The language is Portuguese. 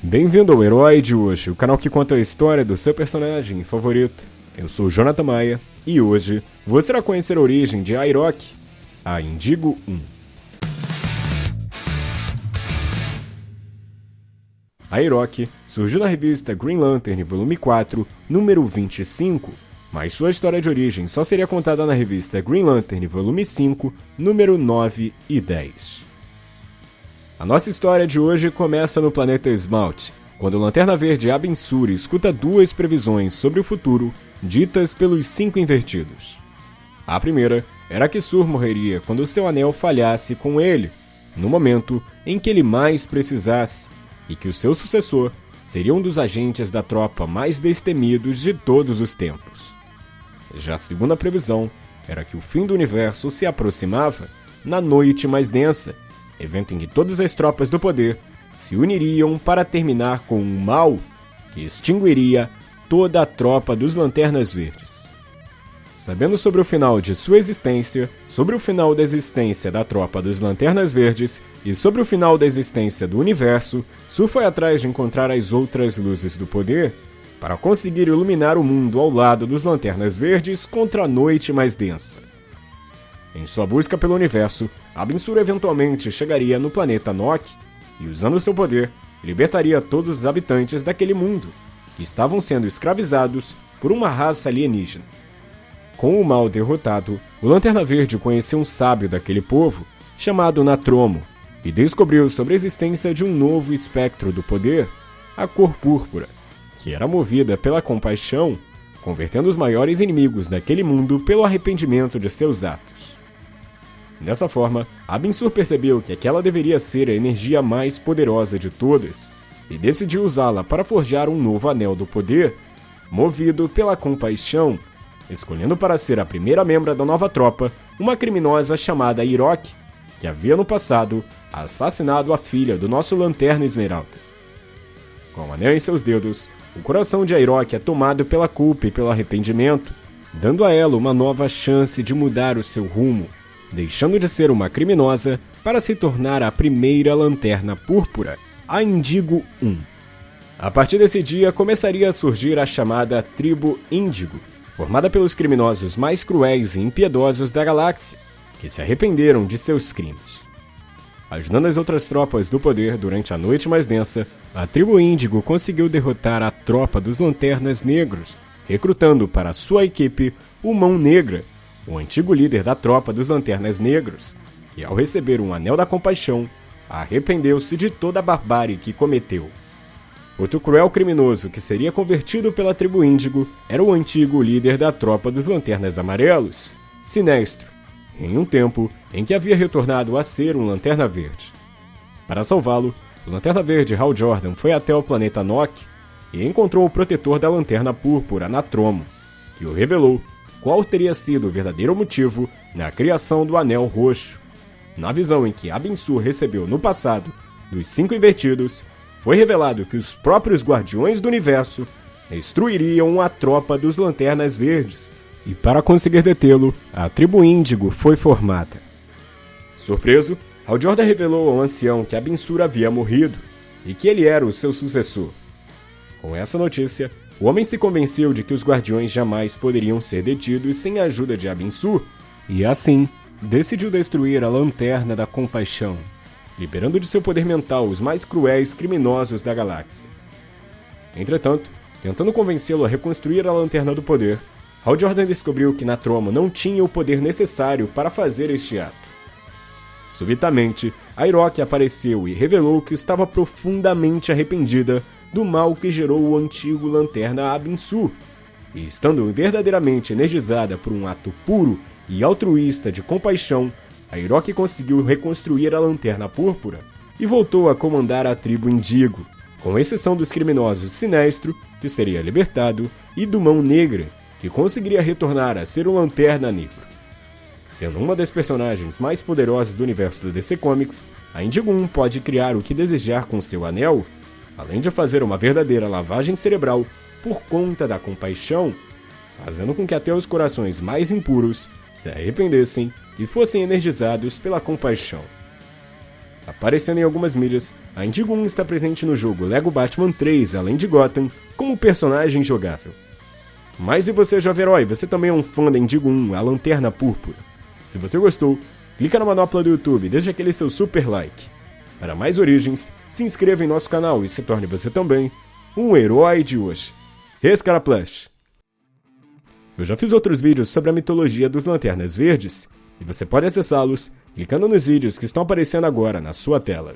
Bem-vindo ao Herói de hoje, o canal que conta a história do seu personagem favorito. Eu sou Jonathan Maia e hoje você irá conhecer a origem de Airok, a Indigo 1. Airok surgiu na revista Green Lantern, volume 4, número 25, mas sua história de origem só seria contada na revista Green Lantern, volume 5, número 9 e 10. A nossa história de hoje começa no planeta Esmalte, quando o Lanterna Verde Abin Sur escuta duas previsões sobre o futuro ditas pelos Cinco Invertidos. A primeira era que Sur morreria quando seu anel falhasse com ele, no momento em que ele mais precisasse, e que o seu sucessor seria um dos agentes da tropa mais destemidos de todos os tempos. Já a segunda previsão era que o fim do universo se aproximava na noite mais densa evento em que todas as tropas do poder se uniriam para terminar com um mal que extinguiria toda a tropa dos Lanternas Verdes. Sabendo sobre o final de sua existência, sobre o final da existência da tropa dos Lanternas Verdes e sobre o final da existência do universo, Su foi atrás de encontrar as outras luzes do poder para conseguir iluminar o mundo ao lado dos Lanternas Verdes contra a noite mais densa. Em sua busca pelo universo, Abensur eventualmente chegaria no planeta Nock e, usando seu poder, libertaria todos os habitantes daquele mundo, que estavam sendo escravizados por uma raça alienígena. Com o mal derrotado, o Lanterna Verde conheceu um sábio daquele povo, chamado Natromo, e descobriu sobre a existência de um novo espectro do poder, a cor púrpura, que era movida pela compaixão, convertendo os maiores inimigos daquele mundo pelo arrependimento de seus atos. Dessa forma, Abinsur percebeu que aquela deveria ser a energia mais poderosa de todas e decidiu usá-la para forjar um novo Anel do Poder, movido pela compaixão, escolhendo para ser a primeira membra da nova tropa uma criminosa chamada Irok, que havia no passado assassinado a filha do nosso Lanterna Esmeralda. Com o anel em seus dedos, o coração de Airok é tomado pela culpa e pelo arrependimento, dando a ela uma nova chance de mudar o seu rumo deixando de ser uma criminosa para se tornar a primeira lanterna púrpura, a Indigo 1. A partir desse dia começaria a surgir a chamada Tribo Índigo, formada pelos criminosos mais cruéis e impiedosos da galáxia, que se arrependeram de seus crimes. Ajudando as outras tropas do poder durante a noite mais densa, a tribo Índigo conseguiu derrotar a tropa dos Lanternas Negros, recrutando para sua equipe o Mão Negra, o antigo líder da tropa dos Lanternas Negros, que ao receber um Anel da Compaixão, arrependeu-se de toda a barbárie que cometeu. Outro cruel criminoso que seria convertido pela tribo Índigo era o antigo líder da tropa dos Lanternas Amarelos, Sinestro, em um tempo em que havia retornado a ser um Lanterna Verde. Para salvá-lo, o Lanterna Verde Hal Jordan foi até o planeta Nock e encontrou o protetor da Lanterna Púrpura, Natromo, que o revelou qual teria sido o verdadeiro motivo na criação do Anel Roxo. Na visão em que Abensur recebeu no passado dos Cinco Invertidos, foi revelado que os próprios Guardiões do Universo destruiriam a tropa dos Lanternas Verdes, e para conseguir detê-lo, a tribo Índigo foi formada. Surpreso, Hal revelou ao ancião que Abensur havia morrido e que ele era o seu sucessor. Com essa notícia, o homem se convenceu de que os guardiões jamais poderiam ser detidos sem a ajuda de Abinsu, e assim decidiu destruir a Lanterna da Compaixão, liberando de seu poder mental os mais cruéis criminosos da galáxia. Entretanto, tentando convencê-lo a reconstruir a Lanterna do Poder, Hal Jordan descobriu que Natromo não tinha o poder necessário para fazer este ato. Subitamente, Airok apareceu e revelou que estava profundamente arrependida do mal que gerou o antigo Lanterna Abinsu, e estando verdadeiramente energizada por um ato puro e altruísta de compaixão, a Hiroki conseguiu reconstruir a Lanterna Púrpura e voltou a comandar a tribo Indigo, com exceção dos criminosos Sinestro, que seria libertado, e do Mão Negra, que conseguiria retornar a ser o Lanterna Negro. Sendo uma das personagens mais poderosas do universo do DC Comics, a Indigo 1 pode criar o que desejar com seu anel além de fazer uma verdadeira lavagem cerebral por conta da compaixão, fazendo com que até os corações mais impuros se arrependessem e fossem energizados pela compaixão. Aparecendo em algumas mídias, a Indigo 1 está presente no jogo Lego Batman 3, além de Gotham, como personagem jogável. Mas e você, jovem herói, você também é um fã da Indigo 1, a Lanterna Púrpura? Se você gostou, clica na manopla do YouTube e deixa aquele seu super like. Para mais origens, se inscreva em nosso canal e se torne você também um herói de hoje. Escaraplash! Eu já fiz outros vídeos sobre a mitologia dos Lanternas Verdes, e você pode acessá-los clicando nos vídeos que estão aparecendo agora na sua tela.